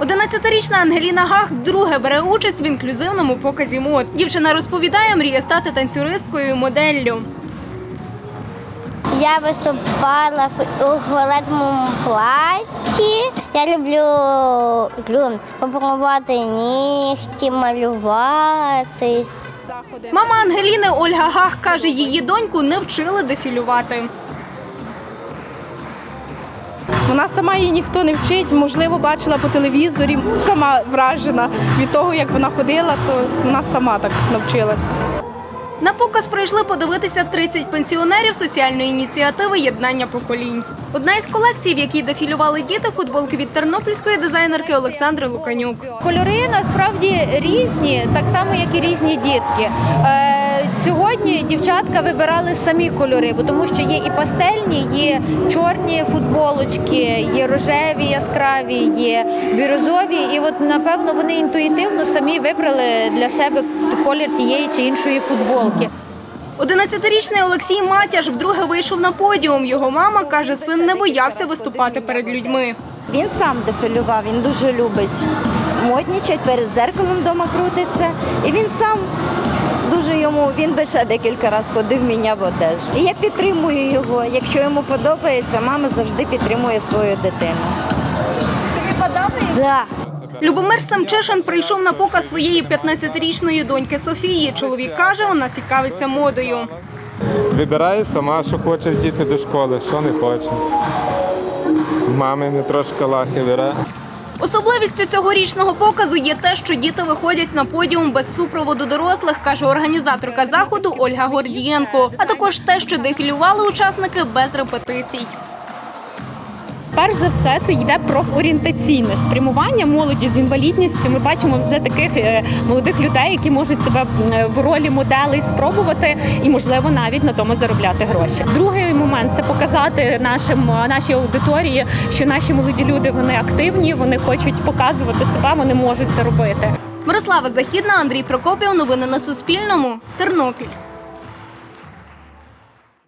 11-річна Ангеліна Гах вдруге бере участь в інклюзивному показі мод. Дівчина розповідає, мріє стати танцюристкою і моделлю. Я виступала в- у фіолетовому платі. Я люблю, люблю попробувати нігті, малюватись. Мама Ангеліни Ольга Гах каже, її доньку не вчили дефілювати. Вона сама її ніхто не вчить, можливо, бачила по телевізорі, сама вражена від того, як вона ходила, то вона сама так навчилася. На показ прийшли подивитися 30 пенсіонерів соціальної ініціативи Єднання поколінь. Одна із колекцій, в якій дефілювали діти, футболки від тернопільської дизайнерки Олександри Луканюк. Кольори насправді різні, так само як і різні дітки. Сьогодні дівчатка вибирали самі кольори, бо тому що є і пастельні, є чорні футболочки, є рожеві, яскраві, є бірюзові. І от напевно вони інтуїтивно самі вибрали для себе колір тієї чи іншої футболки. 11-річний Олексій Матяш вдруге вийшов на подіум. Його мама каже, син не боявся виступати перед людьми. Він сам дефілював, він дуже любить моднічать, перед зеркалом вдома крутиться. І він сам дуже йому, він би ще декілька разів ходив, міняв одежу. І я підтримую його. Якщо йому подобається, мама завжди підтримує свою дитину. Тобі Да. Любомир Самчишин прийшов на показ своєї 15-річної доньки Софії. Чоловік каже, вона цікавиться модою. Вибирає сама, що хоче діти до школи, що не хоче. Мами не трошки лахи бере. Особливістю цьогорічного показу є те, що діти виходять на подіум без супроводу дорослих, каже організаторка заходу Ольга Гордієнко. А також те, що дефілювали учасники без репетицій. Перш за все, це йде профорієнтаційне спрямування молоді з інвалідністю. Ми бачимо вже таких е, молодих людей, які можуть себе е, в ролі моделей спробувати і, можливо, навіть на тому заробляти гроші. Другий момент це показати нашим е, нашій аудиторії, що наші молоді люди вони активні, вони хочуть показувати себе, вони можуть це робити. Мирослава Західна, Андрій Прокопів. Новини на Суспільному. Тернопіль.